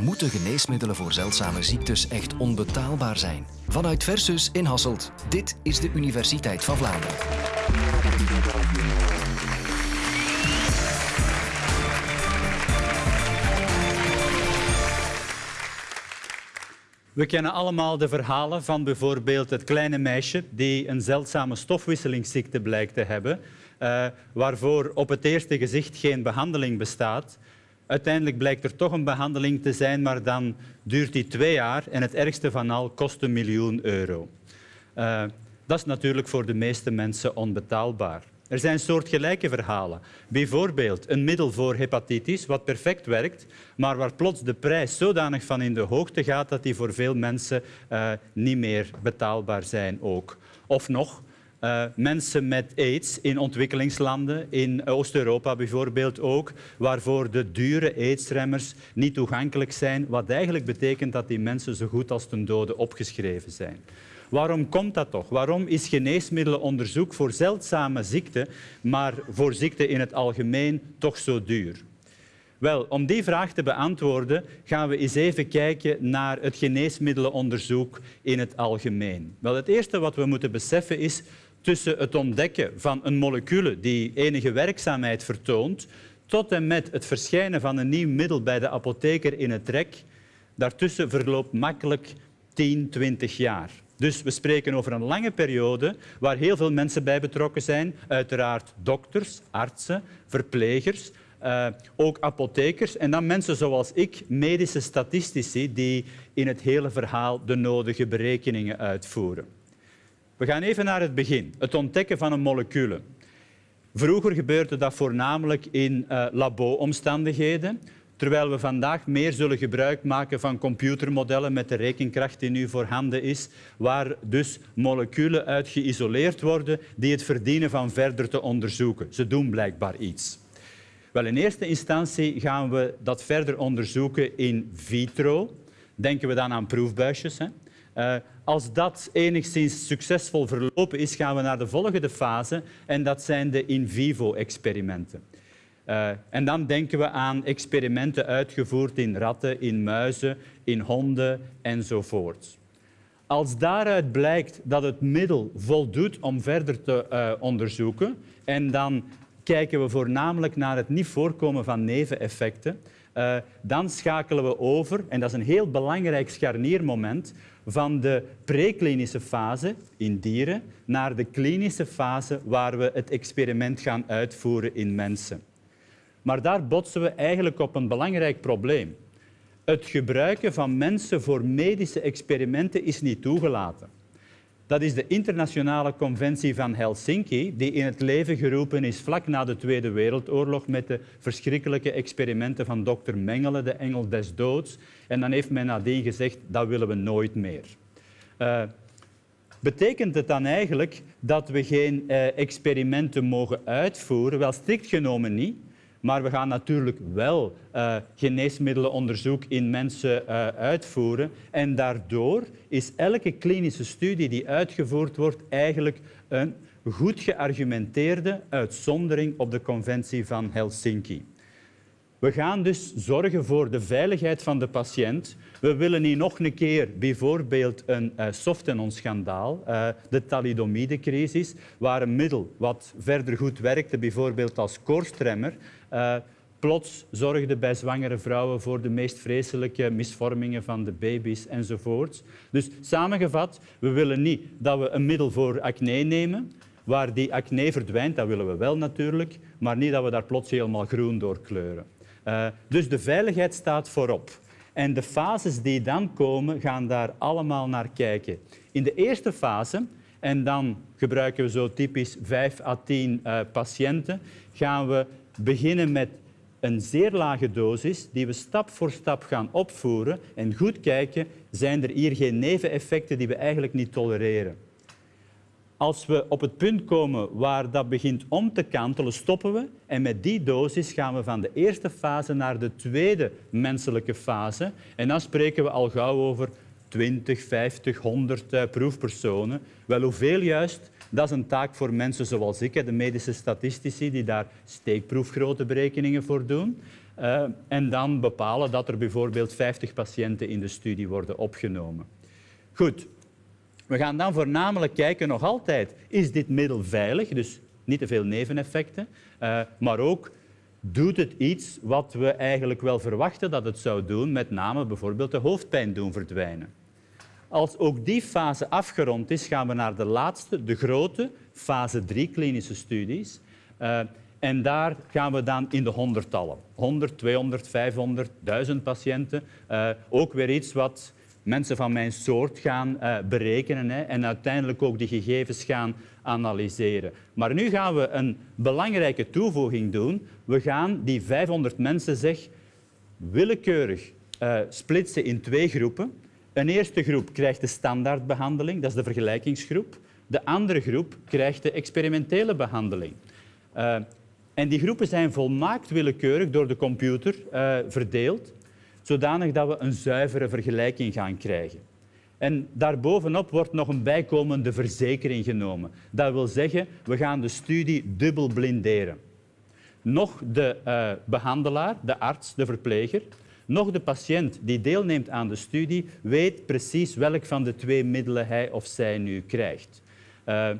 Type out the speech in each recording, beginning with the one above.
Moeten geneesmiddelen voor zeldzame ziektes echt onbetaalbaar zijn? Vanuit Versus in Hasselt. Dit is de Universiteit van Vlaanderen. We kennen allemaal de verhalen van bijvoorbeeld het kleine meisje die een zeldzame stofwisselingsziekte blijkt te hebben, uh, waarvoor op het eerste gezicht geen behandeling bestaat. Uiteindelijk blijkt er toch een behandeling te zijn, maar dan duurt die twee jaar en het ergste van al kost een miljoen euro. Uh, dat is natuurlijk voor de meeste mensen onbetaalbaar. Er zijn soortgelijke verhalen. Bijvoorbeeld een middel voor hepatitis, wat perfect werkt, maar waar plots de prijs zodanig van in de hoogte gaat dat die voor veel mensen uh, niet meer betaalbaar zijn ook. Of nog, uh, mensen met aids in ontwikkelingslanden, in Oost-Europa bijvoorbeeld ook, waarvoor de dure aidsremmers niet toegankelijk zijn, wat eigenlijk betekent dat die mensen zo goed als ten dode opgeschreven zijn. Waarom komt dat toch? Waarom is geneesmiddelenonderzoek voor zeldzame ziekten, maar voor ziekten in het algemeen toch zo duur? Wel, om die vraag te beantwoorden gaan we eens even kijken naar het geneesmiddelenonderzoek in het algemeen. Wel, het eerste wat we moeten beseffen is tussen het ontdekken van een molecule die enige werkzaamheid vertoont, tot en met het verschijnen van een nieuw middel bij de apotheker in het rek, daartussen verloopt makkelijk 10, 20 jaar. Dus we spreken over een lange periode waar heel veel mensen bij betrokken zijn. Uiteraard dokters, artsen, verplegers, uh, ook apothekers en dan mensen zoals ik, medische statistici, die in het hele verhaal de nodige berekeningen uitvoeren. We gaan even naar het begin, het ontdekken van een molecule. Vroeger gebeurde dat voornamelijk in uh, labo-omstandigheden. Terwijl we vandaag meer zullen gebruik maken van computermodellen met de rekenkracht die nu voorhanden is, waar dus moleculen uit geïsoleerd worden die het verdienen van verder te onderzoeken. Ze doen blijkbaar iets. Wel, in eerste instantie gaan we dat verder onderzoeken in vitro. Denken we dan aan proefbuisjes. Hè? Uh, als dat enigszins succesvol verlopen is, gaan we naar de volgende fase en dat zijn de in vivo experimenten. Uh, en dan denken we aan experimenten uitgevoerd in ratten, in muizen, in honden enzovoort. Als daaruit blijkt dat het middel voldoet om verder te uh, onderzoeken, en dan kijken we voornamelijk naar het niet voorkomen van neveneffecten, dan schakelen we over, en dat is een heel belangrijk scharniermoment, van de preklinische fase in dieren naar de klinische fase waar we het experiment gaan uitvoeren in mensen. Maar daar botsen we eigenlijk op een belangrijk probleem. Het gebruiken van mensen voor medische experimenten is niet toegelaten. Dat is de internationale conventie van Helsinki, die in het leven geroepen is vlak na de Tweede Wereldoorlog met de verschrikkelijke experimenten van dokter Mengele, de engel des doods. En dan heeft men nadien gezegd, dat willen we nooit meer. Uh, betekent het dan eigenlijk dat we geen uh, experimenten mogen uitvoeren? Wel, strikt genomen niet. Maar we gaan natuurlijk wel uh, geneesmiddelenonderzoek in mensen uh, uitvoeren. En daardoor is elke klinische studie die uitgevoerd wordt eigenlijk een goed geargumenteerde uitzondering op de conventie van Helsinki. We gaan dus zorgen voor de veiligheid van de patiënt. We willen niet nog een keer bijvoorbeeld een uh, Softenon-schandaal, uh, de thalidomide-crisis, waar een middel wat verder goed werkte, bijvoorbeeld als koorstremmer, uh, plots zorgde bij zwangere vrouwen voor de meest vreselijke misvormingen van de baby's enzovoort. Dus samengevat, we willen niet dat we een middel voor acne nemen, waar die acne verdwijnt, dat willen we wel natuurlijk, maar niet dat we daar plots helemaal groen door kleuren. Uh, dus de veiligheid staat voorop. En de fases die dan komen, gaan daar allemaal naar kijken. In de eerste fase, en dan gebruiken we zo typisch 5 à 10 uh, patiënten, gaan we beginnen met een zeer lage dosis die we stap voor stap gaan opvoeren en goed kijken, zijn er hier geen neveneffecten die we eigenlijk niet tolereren. Als we op het punt komen waar dat begint om te kantelen, stoppen we. En met die dosis gaan we van de eerste fase naar de tweede menselijke fase. En dan spreken we al gauw over 20, 50, 100 proefpersonen. Wel, hoeveel juist? Dat is een taak voor mensen zoals ik, de medische statistici, die daar steekproefgrootte berekeningen voor doen. Uh, en dan bepalen dat er bijvoorbeeld 50 patiënten in de studie worden opgenomen. Goed, we gaan dan voornamelijk kijken nog altijd, is dit middel veilig? Dus niet te veel neveneffecten, uh, maar ook doet het iets wat we eigenlijk wel verwachten dat het zou doen, met name bijvoorbeeld de hoofdpijn doen verdwijnen. Als ook die fase afgerond is, gaan we naar de laatste, de grote, fase 3 klinische studies. Uh, en daar gaan we dan in de honderdtallen. 100, 200, 500, 1000 patiënten. Uh, ook weer iets wat mensen van mijn soort gaan uh, berekenen hè, en uiteindelijk ook die gegevens gaan analyseren. Maar nu gaan we een belangrijke toevoeging doen. We gaan die 500 mensen zeg, willekeurig uh, splitsen in twee groepen. Een eerste groep krijgt de standaardbehandeling, dat is de vergelijkingsgroep. De andere groep krijgt de experimentele behandeling. Uh, en die groepen zijn volmaakt willekeurig door de computer verdeeld, zodanig dat we een zuivere vergelijking gaan krijgen. En daarbovenop wordt nog een bijkomende verzekering genomen. Dat wil zeggen, we gaan de studie dubbel blinderen. Nog de uh, behandelaar, de arts, de verpleger, nog de patiënt die deelneemt aan de studie weet precies welk van de twee middelen hij of zij nu krijgt. Uh,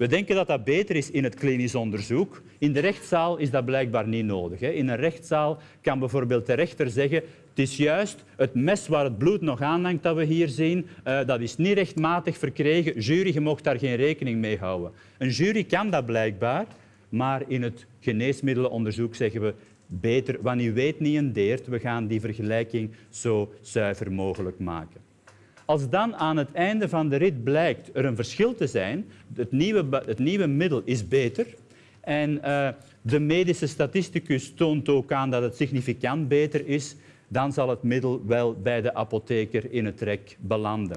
we denken dat dat beter is in het klinisch onderzoek. In de rechtszaal is dat blijkbaar niet nodig. In een rechtszaal kan bijvoorbeeld de rechter zeggen het is juist het mes waar het bloed nog aanhangt dat we hier zien, uh, dat is niet rechtmatig verkregen. Jury, je mocht daar geen rekening mee houden. Een jury kan dat blijkbaar, maar in het geneesmiddelenonderzoek zeggen we beter, u weet niet een deert, we gaan die vergelijking zo zuiver mogelijk maken. Als dan aan het einde van de rit blijkt er een verschil te zijn, het nieuwe, het nieuwe middel is beter en uh, de medische statisticus toont ook aan dat het significant beter is, dan zal het middel wel bij de apotheker in het rek belanden.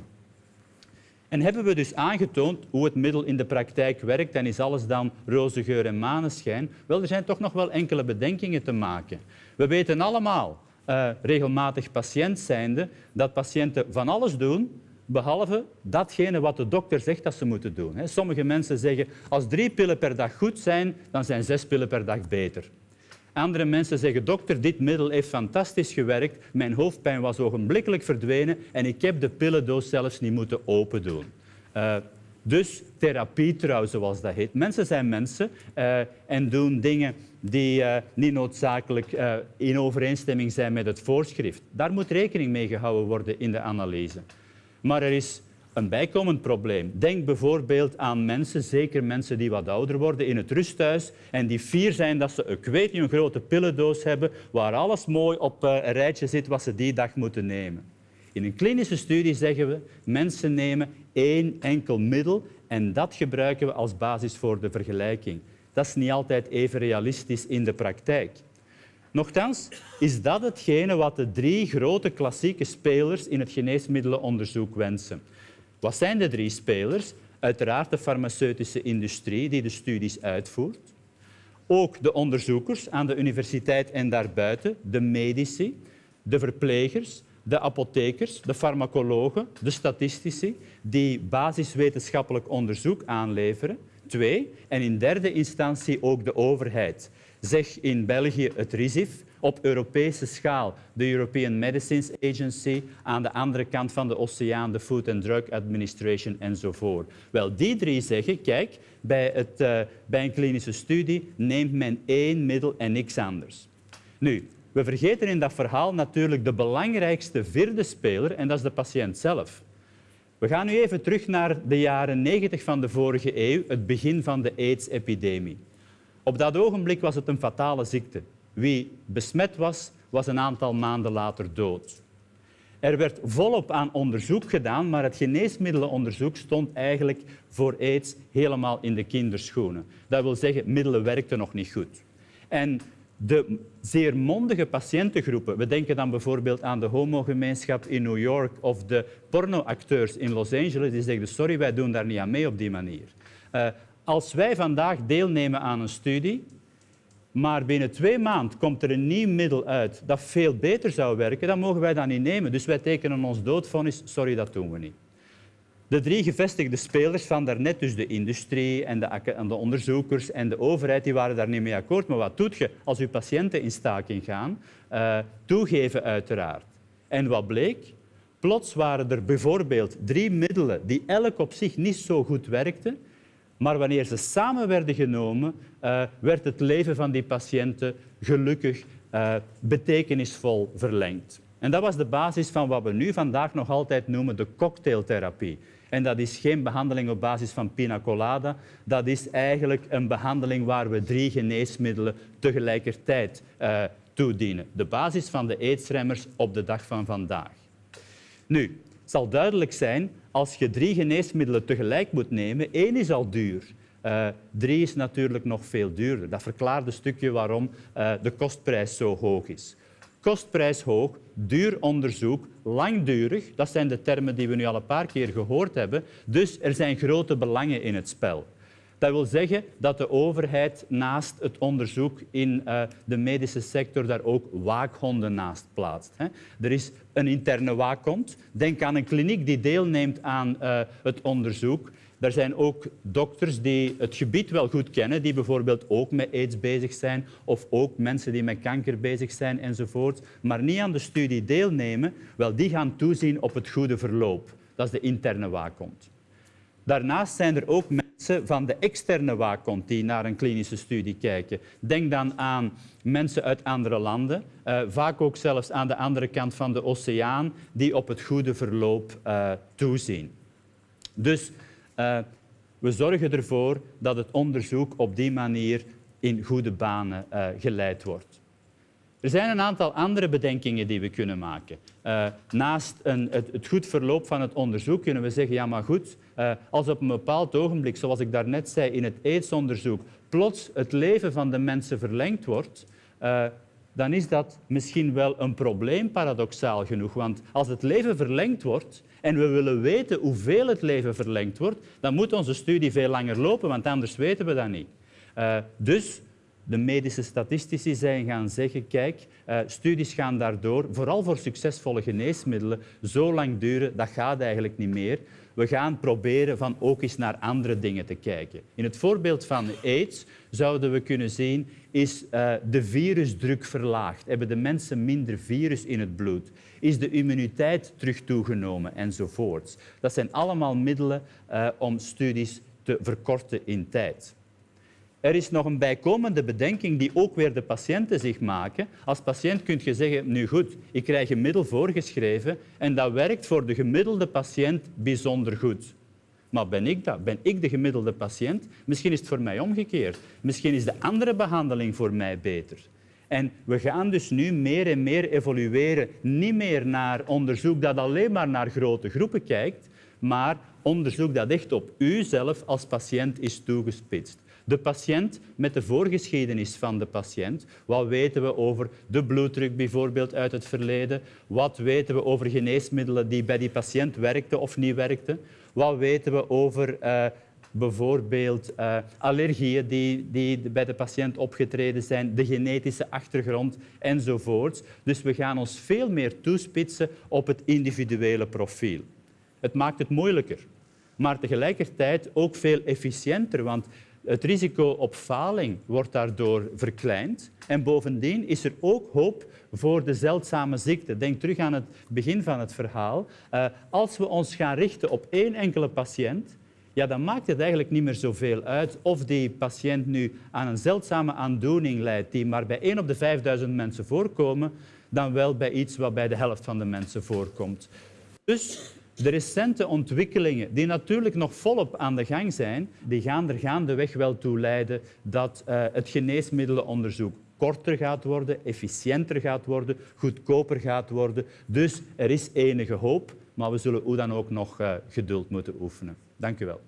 En hebben we dus aangetoond hoe het middel in de praktijk werkt en is alles dan roze geur en maneschijn? Wel, er zijn toch nog wel enkele bedenkingen te maken. We weten allemaal uh, regelmatig patiënt zijnde, dat patiënten van alles doen, behalve datgene wat de dokter zegt dat ze moeten doen. Sommige mensen zeggen, als drie pillen per dag goed zijn, dan zijn zes pillen per dag beter. Andere mensen zeggen, dokter, dit middel heeft fantastisch gewerkt, mijn hoofdpijn was ogenblikkelijk verdwenen en ik heb de pillendoos zelfs niet moeten open doen. Uh, dus therapietrouw, zoals dat heet. Mensen zijn mensen uh, en doen dingen die uh, niet noodzakelijk in overeenstemming zijn met het voorschrift. Daar moet rekening mee gehouden worden in de analyse. Maar er is een bijkomend probleem. Denk bijvoorbeeld aan mensen, zeker mensen die wat ouder worden, in het rusthuis en die fier zijn dat ze, ik weet een grote pillendoos hebben waar alles mooi op een rijtje zit wat ze die dag moeten nemen. In een klinische studie zeggen we, mensen nemen één enkel middel en dat gebruiken we als basis voor de vergelijking. Dat is niet altijd even realistisch in de praktijk. Nochtans is dat hetgene wat de drie grote klassieke spelers in het geneesmiddelenonderzoek wensen. Wat zijn de drie spelers? Uiteraard de farmaceutische industrie die de studies uitvoert. Ook de onderzoekers aan de universiteit en daarbuiten, de medici, de verplegers, de apothekers, de farmacologen, de statistici, die basiswetenschappelijk onderzoek aanleveren. Twee, en in derde instantie ook de overheid. Zeg in België het RISIF, op Europese schaal de European Medicines Agency, aan de andere kant van de oceaan de Food and Drug Administration enzovoort. Wel, die drie zeggen, kijk, bij, het, uh, bij een klinische studie neemt men één middel en niks anders. Nu, we vergeten in dat verhaal natuurlijk de belangrijkste vierde speler en dat is de patiënt zelf. We gaan nu even terug naar de jaren 90 van de vorige eeuw, het begin van de AIDS-epidemie. Op dat ogenblik was het een fatale ziekte. Wie besmet was, was een aantal maanden later dood. Er werd volop aan onderzoek gedaan, maar het geneesmiddelenonderzoek stond eigenlijk voor aids helemaal in de kinderschoenen. Dat wil zeggen, middelen werkten nog niet goed. En de zeer mondige patiëntengroepen, we denken dan bijvoorbeeld aan de homogemeenschap in New York of de pornoacteurs in Los Angeles, die zeggen sorry, wij doen daar niet aan mee op die manier. Uh, als wij vandaag deelnemen aan een studie, maar binnen twee maanden komt er een nieuw middel uit dat veel beter zou werken, dan mogen wij dat niet nemen. Dus wij tekenen ons doodvonnis, sorry, dat doen we niet. De drie gevestigde spelers van daarnet, dus de industrie en de, en de, onderzoekers en de overheid, die waren daar niet mee akkoord. Maar wat doet je als je patiënten in staking gaan? Uh, toegeven uiteraard. En wat bleek? Plots waren er bijvoorbeeld drie middelen die elk op zich niet zo goed werkten, maar wanneer ze samen werden genomen, uh, werd het leven van die patiënten gelukkig uh, betekenisvol verlengd. En dat was de basis van wat we nu vandaag nog altijd noemen de cocktailtherapie. En dat is geen behandeling op basis van pina colada. Dat is eigenlijk een behandeling waar we drie geneesmiddelen tegelijkertijd uh, toedienen. De basis van de aidsremmers op de dag van vandaag. Nu, zal duidelijk zijn, als je drie geneesmiddelen tegelijk moet nemen, één is al duur. Uh, drie is natuurlijk nog veel duurder. Dat verklaart een stukje waarom uh, de kostprijs zo hoog is. Kostprijs hoog, duur onderzoek, langdurig, dat zijn de termen die we nu al een paar keer gehoord hebben. Dus er zijn grote belangen in het spel. Dat wil zeggen dat de overheid naast het onderzoek in uh, de medische sector daar ook waakhonden naast plaatst. Er is een interne waakhond. Denk aan een kliniek die deelneemt aan uh, het onderzoek. Er zijn ook dokters die het gebied wel goed kennen, die bijvoorbeeld ook met aids bezig zijn of ook mensen die met kanker bezig zijn enzovoort, maar niet aan de studie deelnemen. Wel, die gaan toezien op het goede verloop. Dat is de interne waakhond. Daarnaast zijn er ook mensen van de externe waakhond die naar een klinische studie kijken. Denk dan aan mensen uit andere landen, uh, vaak ook zelfs aan de andere kant van de oceaan, die op het goede verloop uh, toezien. Dus uh, we zorgen ervoor dat het onderzoek op die manier in goede banen geleid wordt. Er zijn een aantal andere bedenkingen die we kunnen maken. Uh, naast een, het, het, goed verloop van het onderzoek kunnen we zeggen, ja maar goed, uh, als op een bepaald ogenblik, zoals ik daarnet zei in het aidsonderzoek, plots het leven van de mensen verlengd wordt, uh, dan is dat misschien wel een probleem, paradoxaal genoeg. Want als het leven verlengd wordt en we willen weten hoeveel het leven verlengd wordt, dan moet onze studie veel langer lopen, want anders weten we dat niet. Dus de medische statistici zijn gaan zeggen, kijk, uh, studies gaan daardoor, vooral voor succesvolle geneesmiddelen, zo lang duren, dat gaat eigenlijk niet meer. We gaan proberen van ook eens naar andere dingen te kijken. In het voorbeeld van aids zouden we kunnen zien, is uh, de virusdruk verlaagd? Hebben de mensen minder virus in het bloed? Is de immuniteit terug toegenomen? Enzovoorts. Dat zijn allemaal middelen uh, om studies te verkorten in tijd. Er is nog een bijkomende bedenking die ook weer de patiënten zich maken. Als patiënt kun je zeggen, nu goed, ik krijg een middel voorgeschreven en dat werkt voor de gemiddelde patiënt bijzonder goed. Maar ben ik dat? Ben ik de gemiddelde patiënt? Misschien is het voor mij omgekeerd. Misschien is de andere behandeling voor mij beter. En we gaan dus nu meer en meer evolueren. Niet meer naar onderzoek dat alleen maar naar grote groepen kijkt, maar onderzoek dat echt op u zelf als patiënt is toegespitst. De patiënt met de voorgeschiedenis van de patiënt. Wat weten we over de bloeddruk bijvoorbeeld uit het verleden? Wat weten we over geneesmiddelen die bij die patiënt werkten of niet werkten? Wat weten we over uh, bijvoorbeeld uh, allergieën die, die bij de patiënt opgetreden zijn, de genetische achtergrond enzovoort. Dus we gaan ons veel meer toespitsen op het individuele profiel. Het maakt het moeilijker, maar tegelijkertijd ook veel efficiënter, want het risico op faling wordt daardoor verkleind. En bovendien is er ook hoop voor de zeldzame ziekte. Denk terug aan het begin van het verhaal. Uh, als we ons gaan richten op één enkele patiënt, ja, dan maakt het eigenlijk niet meer zoveel uit of die patiënt nu aan een zeldzame aandoening leidt die maar bij één op de 5000 mensen voorkomen, dan wel bij iets wat bij de helft van de mensen voorkomt. Dus de recente ontwikkelingen, die natuurlijk nog volop aan de gang zijn, die gaan er gaandeweg wel toe leiden dat uh, het geneesmiddelenonderzoek korter gaat worden, efficiënter gaat worden, goedkoper gaat worden. Dus er is enige hoop, maar we zullen hoe dan ook nog uh, geduld moeten oefenen. Dank u wel.